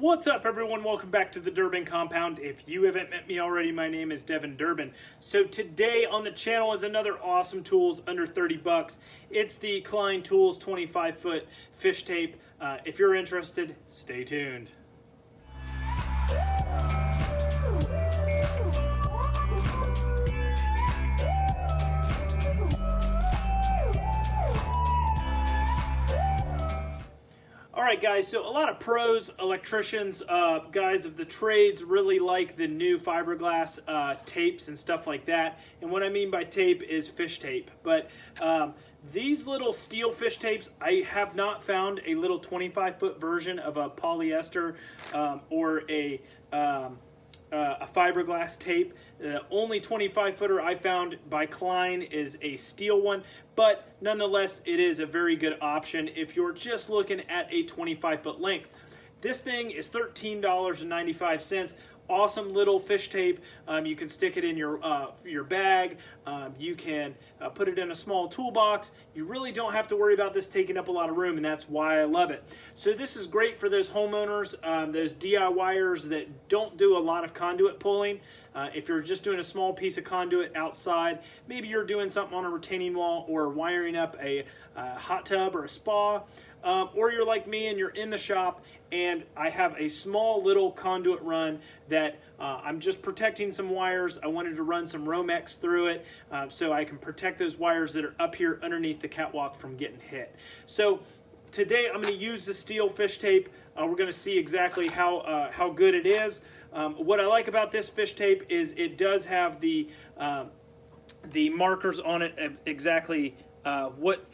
What's up, everyone? Welcome back to the Durbin Compound. If you haven't met me already, my name is Devin Durbin. So today on the channel is another awesome tools under 30 bucks. It's the Klein Tools 25 foot fish tape. Uh, if you're interested, stay tuned. Right, guys, so a lot of pros, electricians, uh, guys of the trades really like the new fiberglass uh, tapes and stuff like that. And what I mean by tape is fish tape. But um, these little steel fish tapes, I have not found a little 25 foot version of a polyester um, or a um, uh, a fiberglass tape. The only 25 footer I found by Klein is a steel one, but nonetheless, it is a very good option if you're just looking at a 25 foot length. This thing is $13.95 awesome little fish tape. Um, you can stick it in your, uh, your bag. Um, you can uh, put it in a small toolbox. You really don't have to worry about this taking up a lot of room, and that's why I love it. So this is great for those homeowners, um, those DIYers that don't do a lot of conduit pulling. Uh, if you're just doing a small piece of conduit outside, maybe you're doing something on a retaining wall or wiring up a, a hot tub or a spa, um, or you're like me and you're in the shop and I have a small little conduit run that uh, I'm just protecting some wires. I wanted to run some Romex through it uh, so I can protect those wires that are up here underneath the catwalk from getting hit. So today I'm going to use the steel fish tape. Uh, we're going to see exactly how, uh, how good it is. Um, what I like about this fish tape is it does have the, um, the markers on it exactly uh, what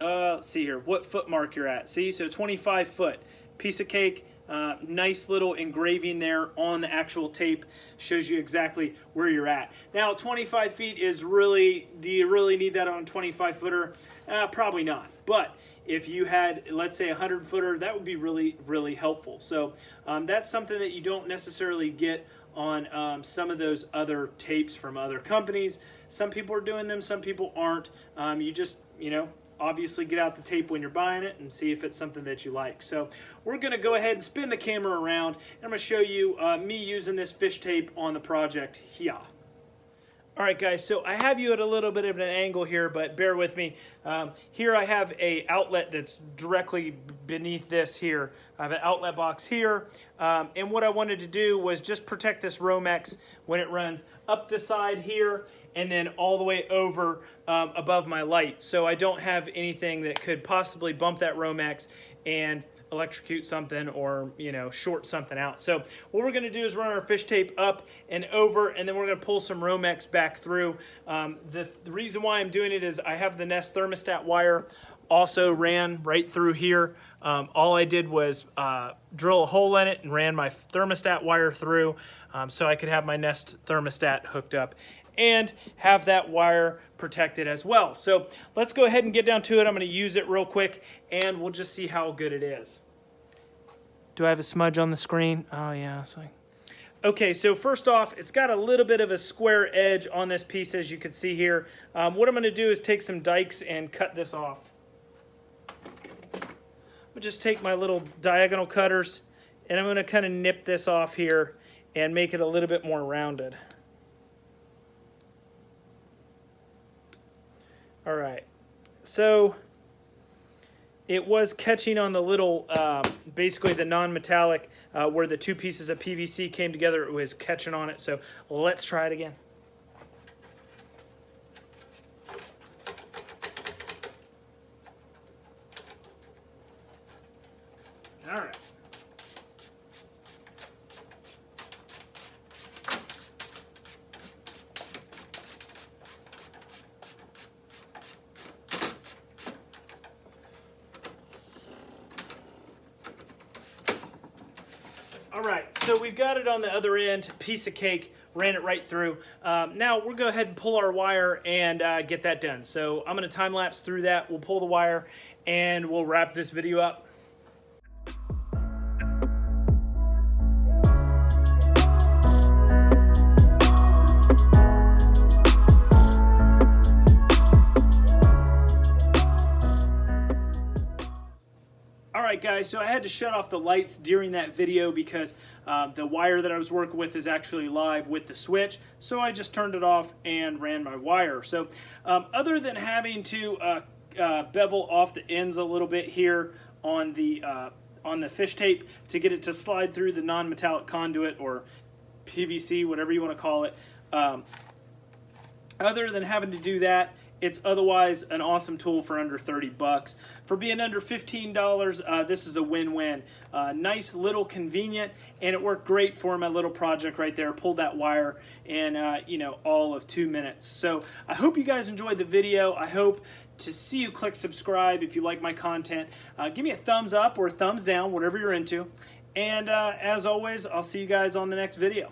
uh, let's see here, what foot mark you're at. See, so 25 foot. Piece of cake, uh, nice little engraving there on the actual tape shows you exactly where you're at. Now 25 feet is really, do you really need that on a 25 footer? Uh, probably not, but if you had, let's say a 100 footer, that would be really, really helpful. So um, that's something that you don't necessarily get on um, some of those other tapes from other companies. Some people are doing them, some people aren't. Um, you just, you know, obviously get out the tape when you're buying it and see if it's something that you like. So we're going to go ahead and spin the camera around and I'm going to show you uh, me using this fish tape on the project here. All right, guys, so I have you at a little bit of an angle here, but bear with me. Um, here I have a outlet that's directly beneath this here. I have an outlet box here, um, and what I wanted to do was just protect this Romex when it runs up the side here and then all the way over um, above my light. So I don't have anything that could possibly bump that Romex and electrocute something or you know short something out. So what we're going to do is run our fish tape up and over and then we're going to pull some Romex back through. Um, the, the reason why I'm doing it is I have the Nest thermostat wire also ran right through here. Um, all I did was uh, drill a hole in it and ran my thermostat wire through um, so I could have my Nest thermostat hooked up and have that wire protected as well. So let's go ahead and get down to it. I'm going to use it real quick and we'll just see how good it is. Do I have a smudge on the screen? Oh yeah, so. Okay, so first off, it's got a little bit of a square edge on this piece as you can see here. Um, what I'm going to do is take some dikes and cut this off. I'll just take my little diagonal cutters and I'm going to kind of nip this off here and make it a little bit more rounded. All right. So it was catching on the little, uh, basically the non-metallic, uh, where the two pieces of PVC came together, it was catching on it. So let's try it again. All right. All right, so we've got it on the other end, piece of cake, ran it right through. Um, now we'll go ahead and pull our wire and uh, get that done. So I'm gonna time lapse through that. We'll pull the wire and we'll wrap this video up. Guys, so I had to shut off the lights during that video because uh, the wire that I was working with is actually live with the switch. So I just turned it off and ran my wire. So um, other than having to uh, uh, bevel off the ends a little bit here on the uh, on the fish tape to get it to slide through the non-metallic conduit or PVC, whatever you want to call it. Um, other than having to do that, it's otherwise an awesome tool for under 30 bucks. For being under $15, uh, this is a win-win. Uh, nice, little, convenient, and it worked great for my little project right there. Pulled that wire in, uh, you know, all of two minutes. So I hope you guys enjoyed the video. I hope to see you click subscribe if you like my content. Uh, give me a thumbs up or thumbs down, whatever you're into. And uh, as always, I'll see you guys on the next video.